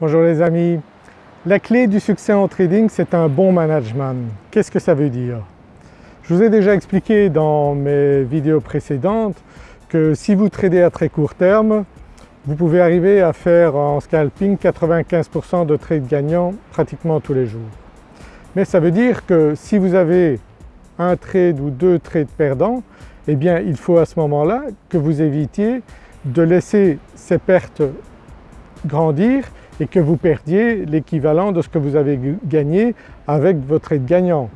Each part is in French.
Bonjour les amis. La clé du succès en trading c'est un bon management. Qu'est-ce que ça veut dire? Je vous ai déjà expliqué dans mes vidéos précédentes que si vous tradez à très court terme, vous pouvez arriver à faire en scalping 95% de trades gagnants pratiquement tous les jours. Mais ça veut dire que si vous avez un trade ou deux trades perdants, eh bien il faut à ce moment-là que vous évitiez de laisser ces pertes grandir et que vous perdiez l'équivalent de ce que vous avez gagné avec votre trade gagnant.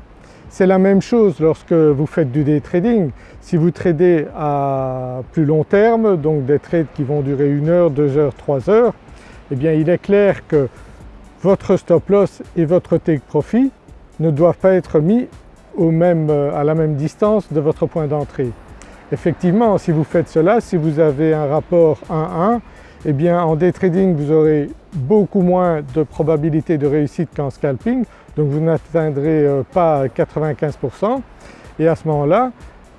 C'est la même chose lorsque vous faites du day trading. Si vous tradez à plus long terme, donc des trades qui vont durer une heure, deux heures, trois heures, eh bien il est clair que votre stop loss et votre take profit ne doivent pas être mis au même, à la même distance de votre point d'entrée. Effectivement si vous faites cela, si vous avez un rapport 1-1, eh bien en day trading vous aurez beaucoup moins de probabilité de réussite qu'en scalping, donc vous n'atteindrez euh, pas 95% et à ce moment-là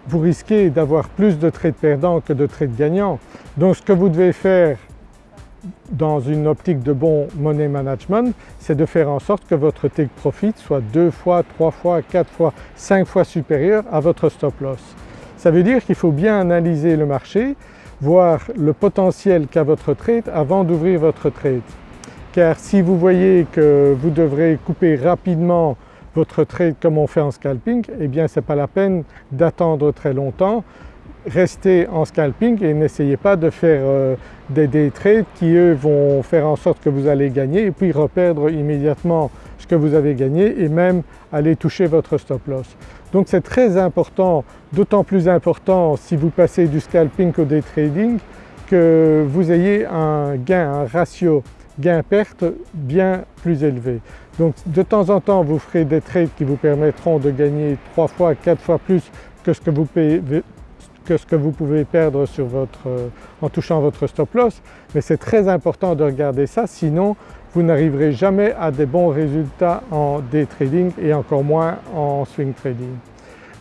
vous risquez d'avoir plus de trades perdants que de trades gagnants. Donc ce que vous devez faire dans une optique de bon money management, c'est de faire en sorte que votre take profit soit deux fois, trois fois, quatre fois, cinq fois supérieur à votre stop loss. Ça veut dire qu'il faut bien analyser le marché, voir le potentiel qu'a votre trade avant d'ouvrir votre trade. Car si vous voyez que vous devrez couper rapidement votre trade comme on fait en scalping, eh bien ce n'est pas la peine d'attendre très longtemps. Restez en scalping et n'essayez pas de faire euh, des trades qui eux vont faire en sorte que vous allez gagner et puis reperdre immédiatement ce que vous avez gagné et même aller toucher votre stop loss. Donc c'est très important, d'autant plus important si vous passez du scalping au day trading que vous ayez un gain, un ratio gain-perte bien plus élevé. Donc de temps en temps vous ferez des trades qui vous permettront de gagner 3 fois, 4 fois plus que ce que vous, pouvez perdre en touchant votre stop loss, mais c'est très important de regarder ça sinon vous n'arriverez jamais à des bons résultats en day trading et encore moins en swing trading.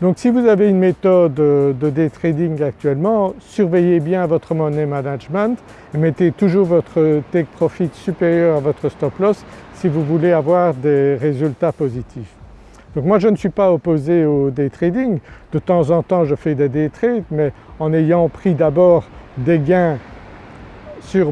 Donc si vous avez une méthode de day trading actuellement, surveillez bien votre money management et mettez toujours votre take profit supérieur à votre stop loss si vous voulez avoir des résultats positifs. Donc moi je ne suis pas opposé au day trading, de temps en temps je fais des day trades mais en ayant pris d'abord des gains sur,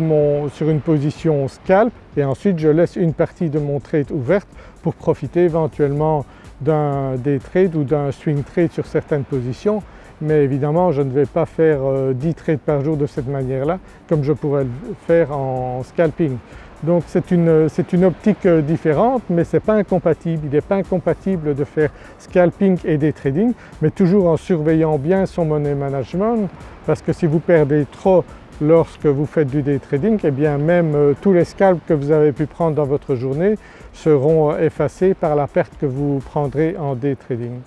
sur, une position scalp et ensuite je laisse une partie de mon trade ouverte pour profiter éventuellement d'un day trade ou d'un swing trade sur certaines positions mais évidemment je ne vais pas faire 10 euh, trades par jour de cette manière-là comme je pourrais le faire en scalping. Donc c'est une, une, optique euh, différente mais ce n'est pas incompatible, il n'est pas incompatible de faire scalping et day trading mais toujours en surveillant bien son money management parce que si vous perdez trop lorsque vous faites du day trading, eh bien même euh, tous les scalps que vous avez pu prendre dans votre journée seront euh, effacés par la perte que vous prendrez en day trading.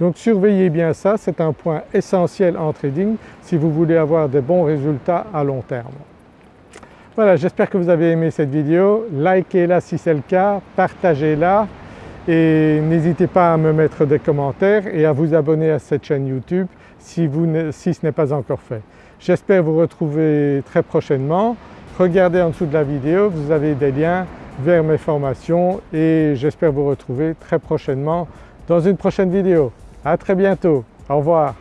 Donc surveillez bien ça, c'est un point essentiel en trading si vous voulez avoir des bons résultats à long terme. Voilà, j'espère que vous avez aimé cette vidéo, likez-la si c'est le cas, partagez-la et n'hésitez pas à me mettre des commentaires et à vous abonner à cette chaîne YouTube si, si ce n'est pas encore fait. J'espère vous retrouver très prochainement. Regardez en dessous de la vidéo, vous avez des liens vers mes formations et j'espère vous retrouver très prochainement dans une prochaine vidéo. À très bientôt, au revoir.